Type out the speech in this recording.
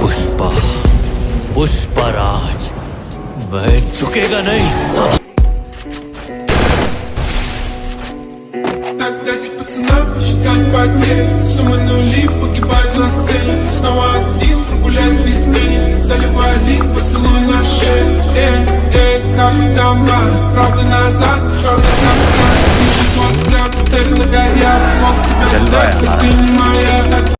पुष्पा पुष्पराज मैं झुकेगा नहीं सब Так пацанам посчитать потери. Сумма нули, погибать на сцене. Снова один, прогуляюсь без тени. Заливали поцелуй на шею Эй, эй, как там правда назад, черный каскад Вижу твой взгляд, стель на Brian.